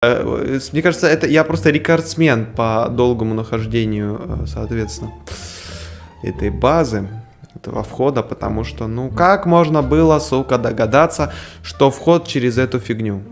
Э, э, мне кажется, это я просто рекордсмен по долгому нахождению, э, соответственно, этой базы, этого входа, потому что, ну, как можно было, сука, догадаться, что вход через эту фигню?